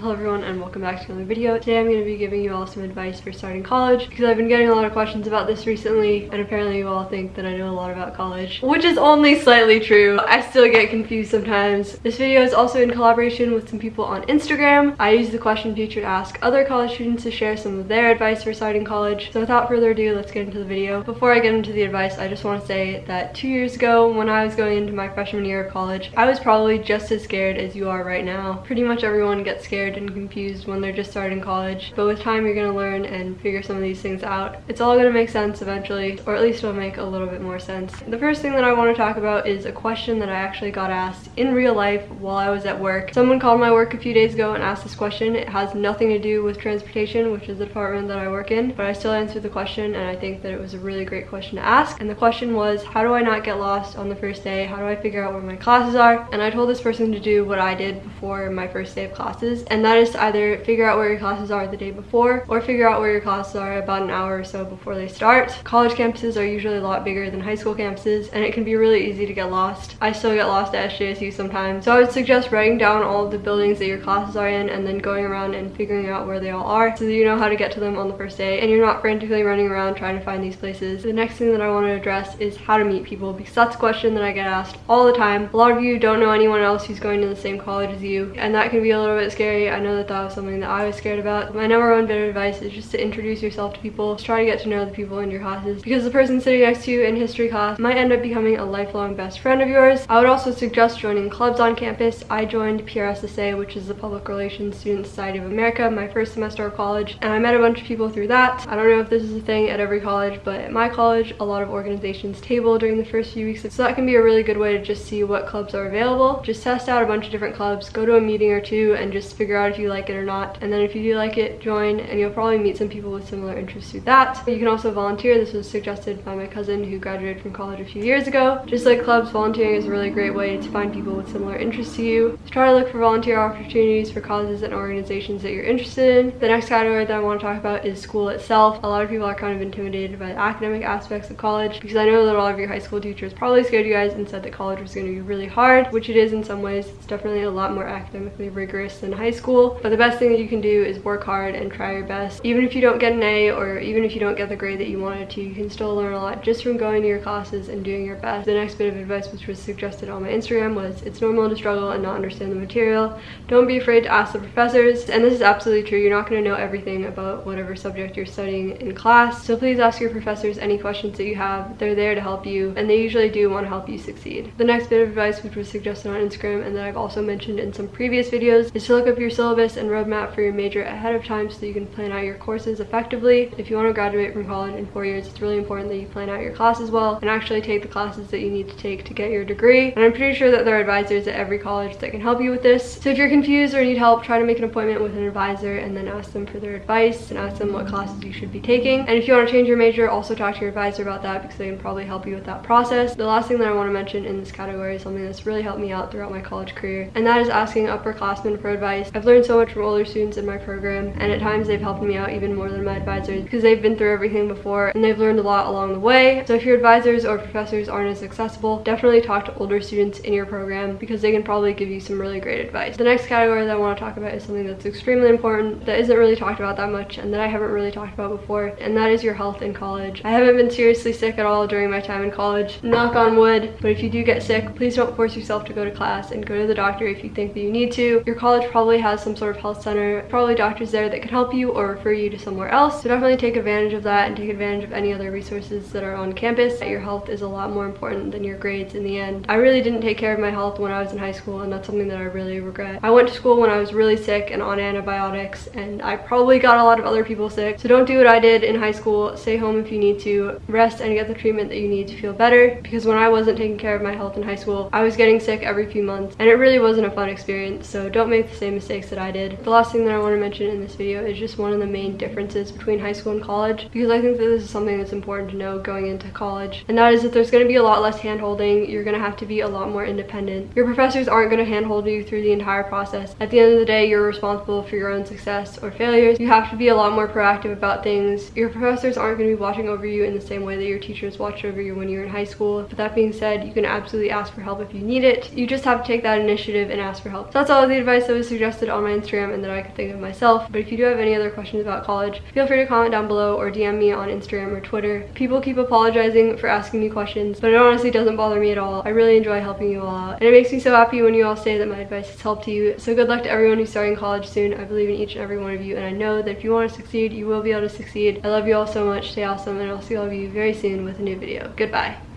Hello everyone and welcome back to another video. Today I'm going to be giving you all some advice for starting college because I've been getting a lot of questions about this recently and apparently you all think that I know a lot about college, which is only slightly true. I still get confused sometimes. This video is also in collaboration with some people on Instagram. I use the question feature to ask other college students to share some of their advice for starting college. So without further ado, let's get into the video. Before I get into the advice, I just want to say that two years ago when I was going into my freshman year of college, I was probably just as scared as you are right now. Pretty much everyone gets scared scared and confused when they're just starting college. But with time, you're gonna learn and figure some of these things out. It's all gonna make sense eventually, or at least it'll make a little bit more sense. The first thing that I wanna talk about is a question that I actually got asked in real life while I was at work. Someone called my work a few days ago and asked this question. It has nothing to do with transportation, which is the department that I work in, but I still answered the question and I think that it was a really great question to ask. And the question was, how do I not get lost on the first day? How do I figure out where my classes are? And I told this person to do what I did before my first day of classes, and that is to either figure out where your classes are the day before or figure out where your classes are about an hour or so before they start. College campuses are usually a lot bigger than high school campuses and it can be really easy to get lost. I still get lost at SJSU sometimes. So I would suggest writing down all of the buildings that your classes are in and then going around and figuring out where they all are so that you know how to get to them on the first day and you're not frantically running around trying to find these places. The next thing that I want to address is how to meet people because that's a question that I get asked all the time. A lot of you don't know anyone else who's going to the same college as you and that can be a little bit scary. I know that that was something that I was scared about. My number one bit of advice is just to introduce yourself to people. Try to get to know the people in your classes because the person sitting next to you in history class might end up becoming a lifelong best friend of yours. I would also suggest joining clubs on campus. I joined PRSSA, which is the Public Relations Student Society of America, my first semester of college, and I met a bunch of people through that. I don't know if this is a thing at every college, but at my college, a lot of organizations table during the first few weeks, so that can be a really good way to just see what clubs are available. Just test out a bunch of different clubs, go to a meeting or two, and just figure out if you like it or not not. And then if you do like it, join and you'll probably meet some people with similar interests to that. You can also volunteer. This was suggested by my cousin who graduated from college a few years ago. Just like clubs, volunteering is a really great way to find people with similar interests to you. So try to look for volunteer opportunities for causes and organizations that you're interested in. The next category that I want to talk about is school itself. A lot of people are kind of intimidated by the academic aspects of college because I know that a lot of your high school teachers probably scared you guys and said that college was going to be really hard, which it is in some ways. It's definitely a lot more academically rigorous than high school. But the best thing that you can do is work hard and try your best. Even if you don't get an A or even if you don't get the grade that you wanted to, you can still learn a lot just from going to your classes and doing your best. The next bit of advice which was suggested on my Instagram was it's normal to struggle and not understand the material. Don't be afraid to ask the professors. And this is absolutely true. You're not going to know everything about whatever subject you're studying in class. So please ask your professors any questions that you have. They're there to help you and they usually do want to help you succeed. The next bit of advice which was suggested on Instagram and that I've also mentioned in some previous videos is to look up your syllabus and roadmap for your major ahead of time so you can plan out your courses effectively. If you want to graduate from college in four years, it's really important that you plan out your classes well and actually take the classes that you need to take to get your degree. And I'm pretty sure that there are advisors at every college that can help you with this. So if you're confused or need help, try to make an appointment with an advisor and then ask them for their advice and ask them what classes you should be taking. And if you want to change your major, also talk to your advisor about that because they can probably help you with that process. The last thing that I want to mention in this category is something that's really helped me out throughout my college career, and that is asking upperclassmen for advice. I've learned so much from older students in my program and at times they've helped me out even more than my advisors because they've been through everything before and they've learned a lot along the way. So if your advisors or professors aren't as accessible, definitely talk to older students in your program because they can probably give you some really great advice. The next category that I want to talk about is something that's extremely important that isn't really talked about that much and that I haven't really talked about before and that is your health in college. I haven't been seriously sick at all during my time in college, knock on wood, but if you do get sick, please don't force yourself to go to class and go to the doctor if you think that you need to. Your college probably has some sort of health center, probably doctors there that can help you or refer you to somewhere else. So definitely take advantage of that and take advantage of any other resources that are on campus. Your health is a lot more important than your grades in the end. I really didn't take care of my health when I was in high school and that's something that I really regret. I went to school when I was really sick and on antibiotics and I probably got a lot of other people sick. So don't do what I did in high school. Stay home if you need to. Rest and get the treatment that you need to feel better because when I wasn't taking care of my health in high school, I was getting sick every few months and it really wasn't a fun experience. So don't make the same mistakes that I did. The last thing that I want to mention in this video is just one of the main differences between high school and college because I think that this is something that's important to know going into college and that is that there's going to be a lot less hand-holding you're going to have to be a lot more independent. Your professors aren't going to hand-hold you through the entire process. At the end of the day you're responsible for your own success or failures. You have to be a lot more proactive about things. Your professors aren't going to be watching over you in the same way that your teachers watched over you when you were in high school. But that being said you can absolutely ask for help if you need it. You just have to take that initiative and ask for help. So that's all the advice that was suggested on my Instagram and that I could think of myself. But if you do have any other questions about college, feel free to comment down below or DM me on Instagram or Twitter. People keep apologizing for asking me questions, but it honestly doesn't bother me at all. I really enjoy helping you all out. And it makes me so happy when you all say that my advice has helped you. So good luck to everyone who's starting college soon. I believe in each and every one of you and I know that if you want to succeed, you will be able to succeed. I love you all so much. Stay awesome and I'll see all of you very soon with a new video. Goodbye.